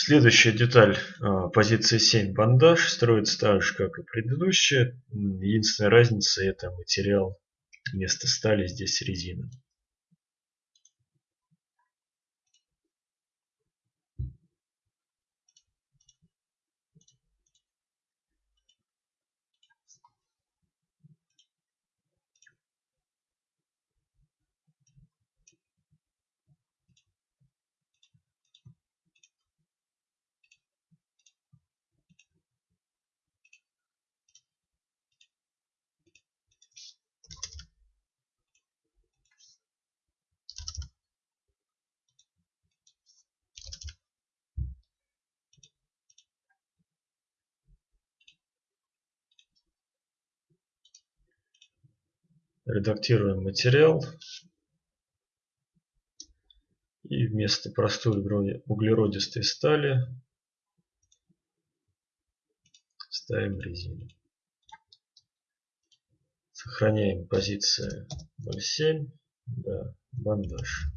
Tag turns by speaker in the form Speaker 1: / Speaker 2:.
Speaker 1: Следующая деталь а, позиции 7 бандаж строится так же, как и предыдущая. Единственная разница это материал вместо стали здесь резина. Редактируем материал и вместо простой углеродистой стали ставим резину. Сохраняем позиции 0,7, да, бандаж.